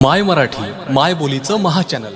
माय मराठी माय बोलीचं महाचॅनल